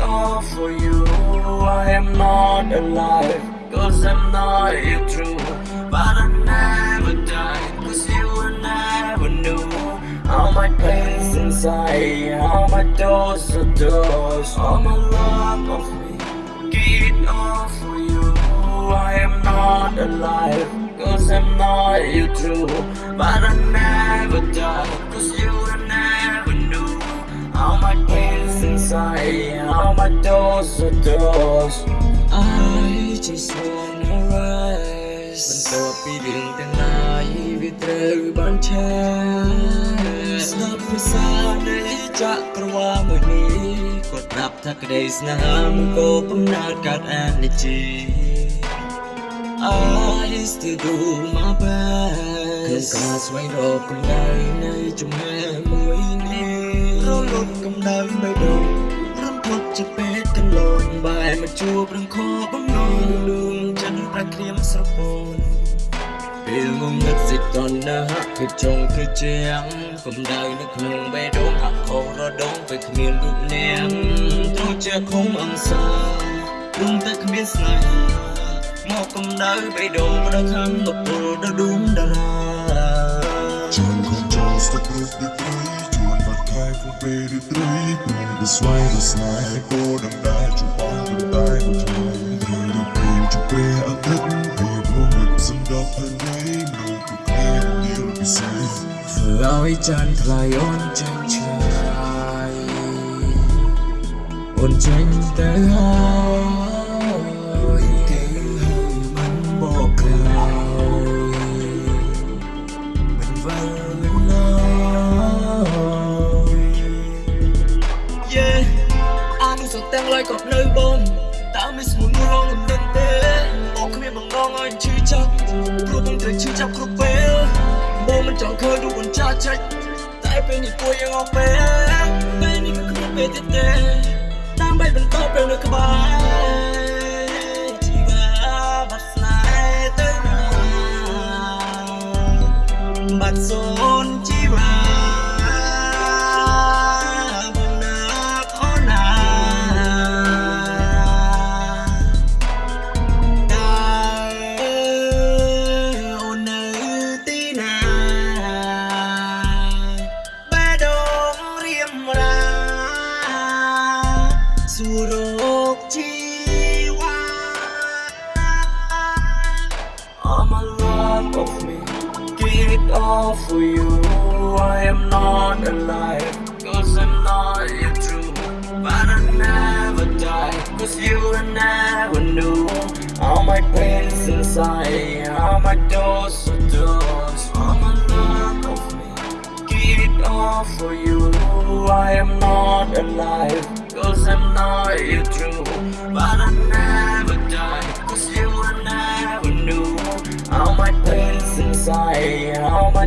all for you. I am not alive, cause I'm not you true. But I never died, cause you will never knew. All my pains inside, all my doors are doors. All my love of me, give it all for you. I am not alive, cause I'm not you true. But I never died, cause you will. All my pains inside, all my doors are doors. I just wanna rest បន្ទាប់ពីរឿងទាំងឡាយវាត្រូវបានឆេះស្ដាប់ភាសានៃចក្រវាលមួយនេះគាត់ប្រាប់ថាក្តីស្នេហាមិនគោកំណើតកើតអានជា I still do my best ក្នុងការស្វែងរកកម្ដៅនៃជំនឿមួយនេះ រលត់កម្ដៅបេះដូងរំភត់ជាពេកកន្លងបែរមកជួបរឿងខកបំណងដួងចិត្តប្រក្រៀមស្រពោនពេលងងឹតសិតតណ្ហាគឺចុងគឺជាងកម្ដៅនៅក្នុងបេះដូងហាក់ខុសរដងពេលគ្មានរូបនាងត្រូវជាខំអង្សាព្រមតែគ្មានស្នេហាមកកម្ដៅបេះដូងប្រខាំមកពលដល់ដួងតារាចាំខំចង់ស្ទប់រូបដូច ត្រីជួនបាត់ខែពុំពេលដូចត្រីព្រមទៅស្វែងរកស្នេហ៍គោដំដែរជួបបងមិនតែមួយថ្ងៃឬរូបពេលជួបពេលអត់ទឹកវាព្រមរកសម្ដប់ហើយមនុស្សគឺគ្នានេះពិសេសធ្វើឲ្យចានថ្លៃអូនចេញឆ្ងាយអូនចេញទៅហើយ ទ្ធទាំងឡាយក៏នៅបងតើមិនស្មួយមួយឡងមិនដឹងទេបងគ្មានបំណងឲ្យឈឺចាប់ព្រោះបងត្រូវឈឺចាប់គ្រប់ពេលបងមិនចង់ឃើញរូបបញ្ចាចាច់តែពេលនេះពួយយ៉ាងអស់ពេលពេលនេះក៏គ្មានពេលទៀតទេដើម្បីបន្តពេលនៅក្បែរ สุโรคชีวา I'm a lot of me. Give it all for you. I am not alive. Cause I'm not your true. But I never die. Cause you never knew All my pains inside All my doors so doors I'm a of me. Give it all for you. I am not alive. Cause I'm all my